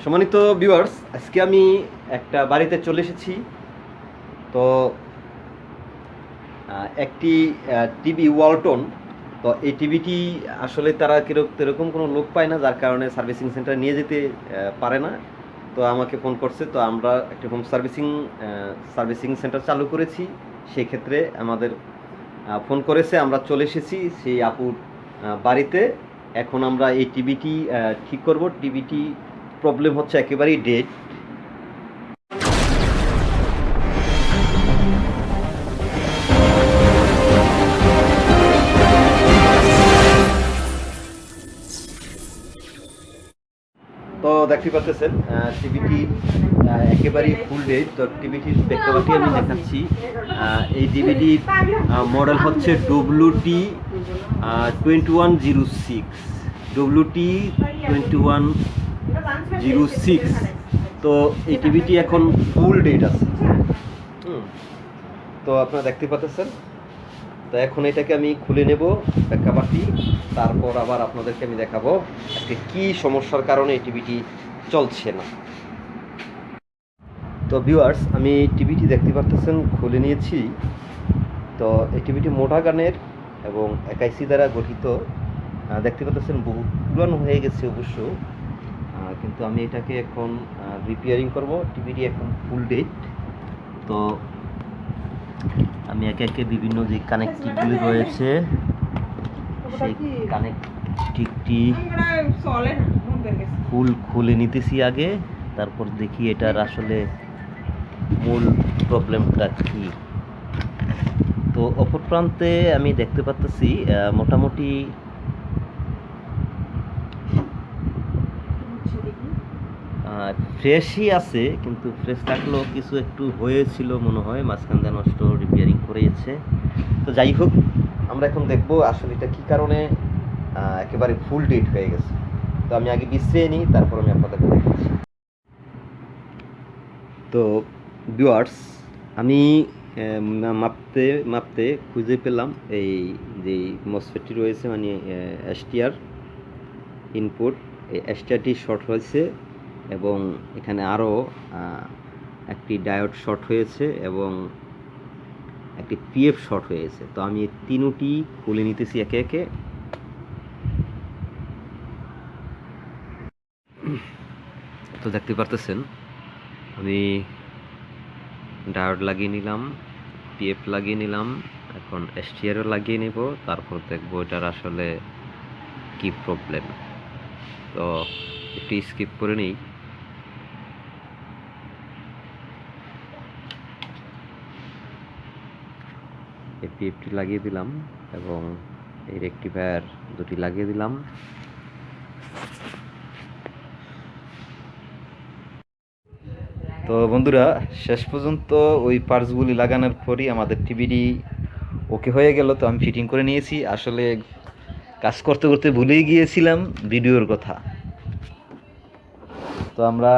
সম্মানিত ভিউয়ার্স আজকে আমি একটা বাড়িতে চলে এসেছি। তো একটি টিভি ওয়ালটন তো এই টিভিটি আসলে তারা কীরকম কোনো লোক পায় না, যার কারণে সার্ভিসিং সেন্টার নিয়ে যেতে পারে না। তো আমাকে ফোন করছে, তো আমরা একটি হোম সার্ভিসিং সার্ভিসিং সেন্টার চালু করেছি। সেই ক্ষেত্রে আমাদের ফোন করেছে, আমরা চলে এসেছি সেই আপুর বাড়িতে। এখন আমরা এই টিভিটি ঠিক করব। টিভিটি প্রবলেম হচ্ছে একেবারেই ডেড তো দেখতে পাচ্ছেন টিভিটি একেবারেই ফুল ডেট তো টিভিটির প্রেক্ষাপটটি আমি দেখাচ্ছি এই টিভিটি মডেল হচ্ছে W T twenty one zero six W T twenty one zero six. তো এই টিভিটি এখন ফুল ডেট আছে। তো আপনারা দেখতে পাচ্ছেন। তো এখন এটাকে আমি খুলে নেব প্রেক্ষাপাটি তারপর আবার আপনাদেরকে আমি দেখাবো আজকে কি সমস্যার কারণে এই টিভিটি চলছে না। তো ভিউয়ার্স আমি টিভিটি দেখতে পারতেছেন খুলে নিয়েছি। তো এই টিভিটি মোটা গানের এবং একাইসি দ্বারা গঠিত। দেখতে পাচ্ছেন বহু পুরানো হয়ে গেছে অবশ্য। কিন্তু আমি এটাকে এখন রিপেয়ারিং করব। টিভিটি এখন ফুল ডেট তো আমি একে একে বিভিন্ন যে কানেক্টিভগুলি রয়েছে, সেই কানেক্টিভটি ফুল খুলে নিতেছি আগে। তারপর দেখি এটার আসলে মূল প্রবলেমটা কি। তো অপর প্রান্তে আমি দেখতে পাচ্তেছি মোটামুটি ফ্রেশই আছে, কিন্তু ফ্রেশ থাকলেও কিছু একটু হয়েছিল মনে হয়, মাঝখান দিয়ে নষ্ট রিপেয়ারিং করেছে। তো যাই হোক, আমরা এখন দেখব আসলে এটা কী কারণে একেবারে ফুল ডেট হয়ে গেছে। তো আমি আগে বিশ্রিয়ে নিই, তারপর আমি আপনাদেরকে দেখাচ্ছি। তো ভিউয়ার্স আমি মাপতে মাপতে খুঁজে পেলাম এই যে মসফেটটি রয়েছে মানে এসটিআর ইনপুট এই এসটিআরটি শর্ট হয়েছে। এবং এখানে আরও একটি ডায়োড শর্ট হয়েছে এবং একটি পিএফ শর্ট হয়েছে। তো আমি তিনটি খুলে নিতেছি একে একে। তো দেখতে পারতেছেন, আমি ডায়োড লাগিয়ে নিলাম, পিএফ লাগিয়ে নিলাম, এখন এসটিআরও লাগিয়ে নিব, তারপর দেখব এটার আসলে কি প্রবলেম। তো একটু স্কিপ করে নিই। পিএফটি লাগিয়ে দিলাম এবং এই রেক্টিফায়ার দুটি লাগিয়ে দিলাম। তো বন্ধুরা, শেষ পর্যন্ত ওই পার্টসগুলি লাগানোর পরই আমাদের টিভিটি ওকে হয়ে গেল, তো আমি ফিটিং করে নিয়েছি। আসলে কাজ করতে করতে ভুলেই গিয়েছিলাম ভিডিওর কথা। তো আমরা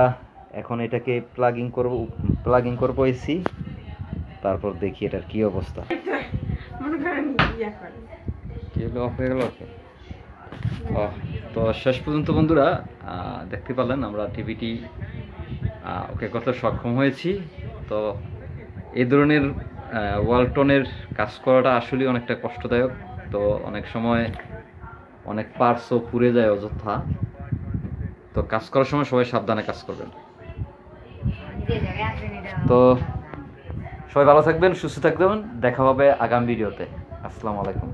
এখন এটাকে প্লাগিং করব প্লাগিং করব এসি, তারপর দেখি এটার কি অবস্থা। মনে করেন ইয়া করে। কি হলো? অফ হয়ে গেল ওকে তো শেষ পর্যন্ত বন্ধুরা দেখতে পারলেন আমরা টিভিটি ওকে করতে সক্ষম হয়েছি। তো এই ধরনের ওয়ালটনের কাজ করাটা আসলেই অনেকটা কষ্টদায়ক। তো অনেক সময় অনেক পার্টসও পুড়ে যায় অযথা। তো কাজ করার সময় সবাই সাবধানে কাজ করবেন। তো সবাই ভালো থাকবেন সুস্থ থাকবেন। দেখা হবে আগামী ভিডিওতে। আসসালামু আলাইকুম।